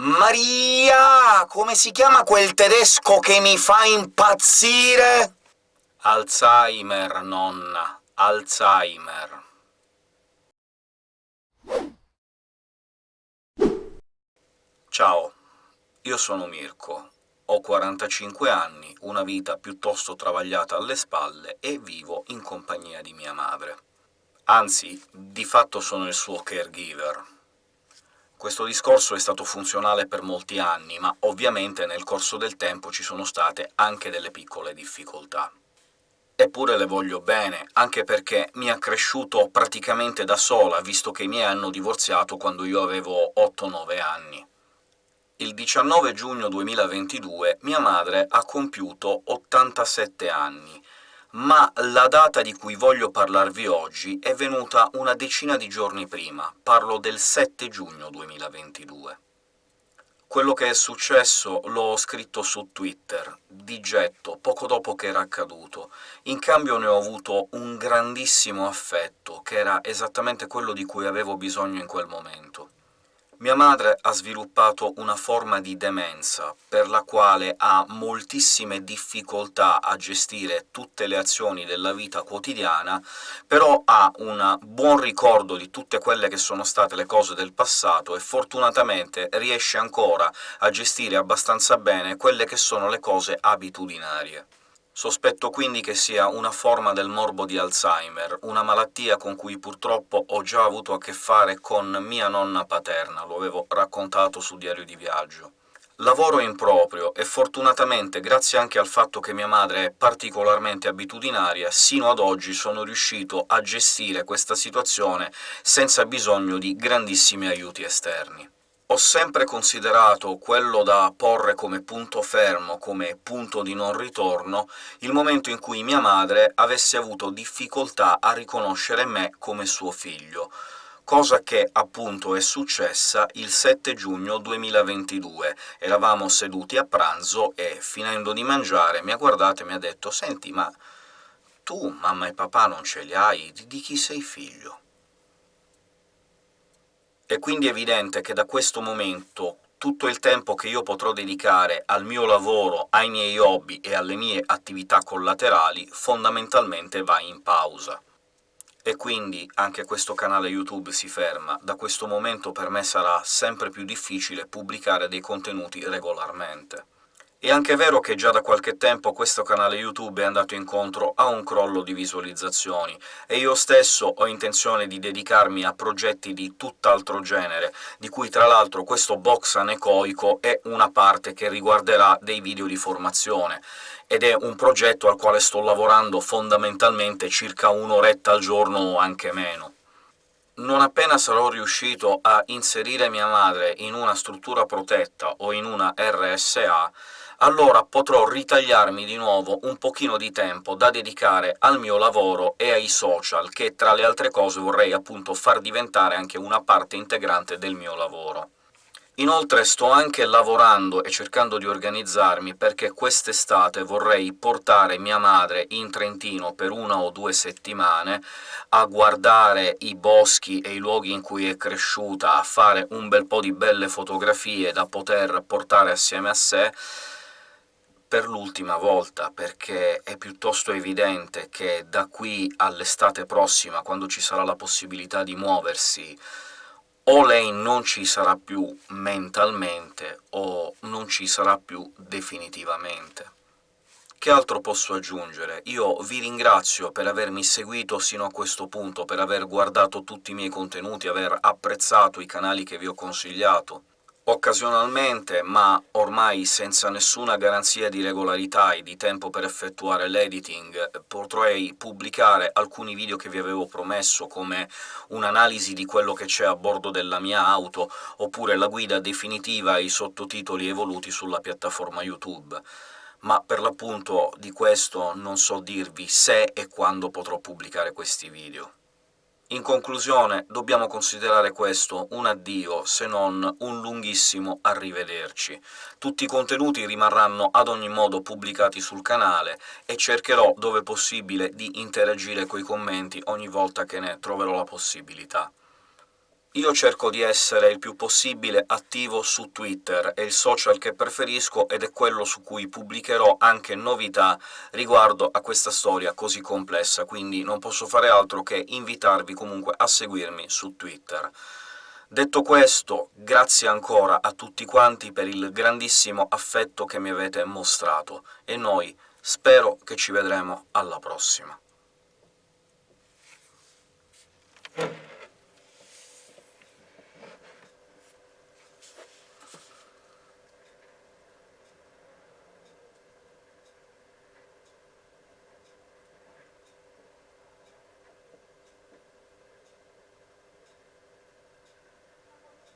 Maria! Come si chiama quel tedesco che mi fa impazzire? Alzheimer, nonna, Alzheimer. Ciao, io sono Mirko, ho 45 anni, una vita piuttosto travagliata alle spalle e vivo in compagnia di mia madre. Anzi, di fatto sono il suo caregiver. Questo discorso è stato funzionale per molti anni, ma ovviamente nel corso del tempo ci sono state anche delle piccole difficoltà. Eppure le voglio bene, anche perché mi ha cresciuto praticamente da sola, visto che i miei hanno divorziato quando io avevo 8-9 anni. Il 19 giugno 2022 mia madre ha compiuto 87 anni, ma la data di cui voglio parlarvi oggi è venuta una decina di giorni prima, parlo del 7 giugno 2022. Quello che è successo l'ho scritto su Twitter, di getto, poco dopo che era accaduto. In cambio ne ho avuto un grandissimo affetto, che era esattamente quello di cui avevo bisogno in quel momento. Mia madre ha sviluppato una forma di demenza, per la quale ha moltissime difficoltà a gestire tutte le azioni della vita quotidiana, però ha un buon ricordo di tutte quelle che sono state le cose del passato e fortunatamente riesce ancora a gestire abbastanza bene quelle che sono le cose abitudinarie. Sospetto quindi che sia una forma del morbo di Alzheimer, una malattia con cui purtroppo ho già avuto a che fare con mia nonna paterna, lo avevo raccontato su Diario di Viaggio. Lavoro in proprio e fortunatamente, grazie anche al fatto che mia madre è particolarmente abitudinaria, sino ad oggi sono riuscito a gestire questa situazione senza bisogno di grandissimi aiuti esterni. Ho sempre considerato quello da porre come punto fermo, come punto di non ritorno, il momento in cui mia madre avesse avuto difficoltà a riconoscere me come suo figlio, cosa che appunto è successa il 7 giugno 2022. Eravamo seduti a pranzo e, finendo di mangiare, mi ha guardato e mi ha detto «Senti, ma tu mamma e papà non ce li hai? Di chi sei figlio?» È quindi evidente che da questo momento tutto il tempo che io potrò dedicare al mio lavoro, ai miei hobby e alle mie attività collaterali fondamentalmente va in pausa. E quindi anche questo canale YouTube si ferma. Da questo momento per me sarà sempre più difficile pubblicare dei contenuti regolarmente. È anche vero che già da qualche tempo questo canale YouTube è andato incontro a un crollo di visualizzazioni, e io stesso ho intenzione di dedicarmi a progetti di tutt'altro genere, di cui tra l'altro questo box anecoico è una parte che riguarderà dei video di formazione, ed è un progetto al quale sto lavorando fondamentalmente circa un'oretta al giorno o anche meno. Non appena sarò riuscito a inserire mia madre in una struttura protetta o in una RSA, allora potrò ritagliarmi di nuovo un pochino di tempo da dedicare al mio lavoro e ai social, che tra le altre cose vorrei appunto far diventare anche una parte integrante del mio lavoro. Inoltre sto anche lavorando e cercando di organizzarmi perché quest'estate vorrei portare mia madre in Trentino per una o due settimane a guardare i boschi e i luoghi in cui è cresciuta, a fare un bel po' di belle fotografie da poter portare assieme a sé, per l'ultima volta, perché è piuttosto evidente che da qui all'estate prossima, quando ci sarà la possibilità di muoversi, o lei non ci sarà più mentalmente, o non ci sarà più definitivamente. Che altro posso aggiungere? Io vi ringrazio per avermi seguito sino a questo punto, per aver guardato tutti i miei contenuti, aver apprezzato i canali che vi ho consigliato. Occasionalmente, ma ormai senza nessuna garanzia di regolarità e di tempo per effettuare l'editing, potrei pubblicare alcuni video che vi avevo promesso, come un'analisi di quello che c'è a bordo della mia auto, oppure la guida definitiva e i sottotitoli evoluti sulla piattaforma YouTube ma per l'appunto di questo non so dirvi se e quando potrò pubblicare questi video. In conclusione, dobbiamo considerare questo un addio, se non un lunghissimo arrivederci. Tutti i contenuti rimarranno ad ogni modo pubblicati sul canale, e cercherò, dove possibile, di interagire coi commenti ogni volta che ne troverò la possibilità. Io cerco di essere il più possibile attivo su Twitter, è il social che preferisco ed è quello su cui pubblicherò anche novità riguardo a questa storia così complessa, quindi non posso fare altro che invitarvi comunque a seguirmi su Twitter. Detto questo, grazie ancora a tutti quanti per il grandissimo affetto che mi avete mostrato, e noi spero che ci vedremo alla prossima.